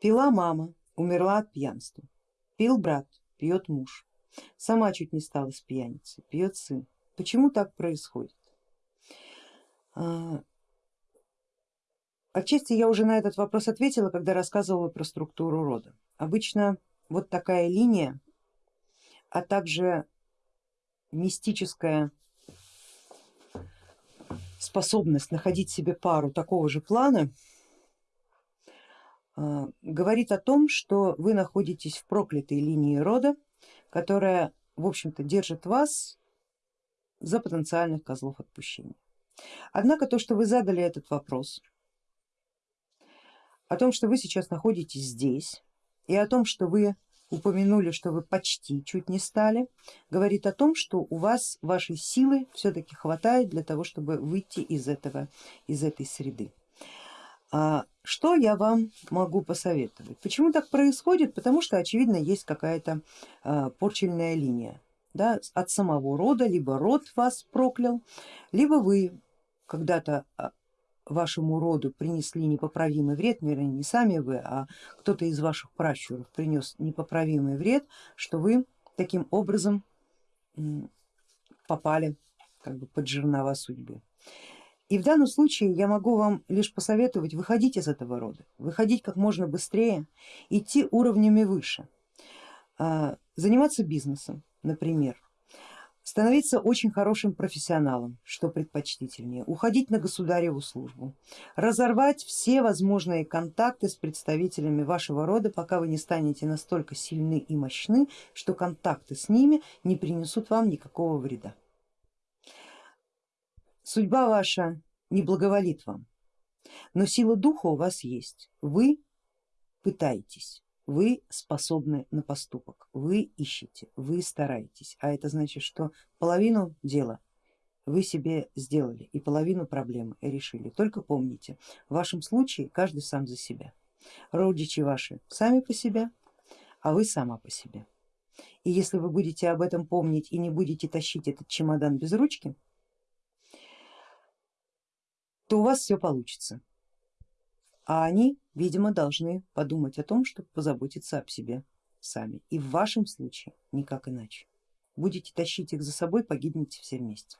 Пила мама, умерла от пьянства. Пил брат, пьет муж. Сама чуть не стала с пьяницей, пьет сын. Почему так происходит? А, отчасти я уже на этот вопрос ответила, когда рассказывала про структуру рода. Обычно вот такая линия, а также мистическая способность находить себе пару такого же плана говорит о том, что вы находитесь в проклятой линии рода, которая в общем-то держит вас за потенциальных козлов отпущения. Однако то, что вы задали этот вопрос, о том, что вы сейчас находитесь здесь и о том, что вы упомянули, что вы почти чуть не стали, говорит о том, что у вас вашей силы все-таки хватает для того, чтобы выйти из, этого, из этой среды. А что я вам могу посоветовать? Почему так происходит? Потому что очевидно есть какая-то а, порчельная линия да, от самого рода, либо род вас проклял, либо вы когда-то а, вашему роду принесли непоправимый вред, вернее не сами вы, а кто-то из ваших пращуров принес непоправимый вред, что вы таким образом попали как бы под жернова судьбы. И в данном случае я могу вам лишь посоветовать выходить из этого рода, выходить как можно быстрее, идти уровнями выше, а, заниматься бизнесом, например, становиться очень хорошим профессионалом, что предпочтительнее, уходить на государеву службу, разорвать все возможные контакты с представителями вашего рода, пока вы не станете настолько сильны и мощны, что контакты с ними не принесут вам никакого вреда. Судьба ваша не благоволит вам, но сила духа у вас есть, вы пытаетесь вы способны на поступок, вы ищете, вы стараетесь, а это значит, что половину дела вы себе сделали и половину проблемы решили. Только помните, в вашем случае каждый сам за себя. Родичи ваши сами по себе, а вы сама по себе. И если вы будете об этом помнить и не будете тащить этот чемодан без ручки, то у вас все получится а они, видимо, должны подумать о том, чтобы позаботиться об себе сами. И в вашем случае никак иначе. Будете тащить их за собой, погибнете все вместе.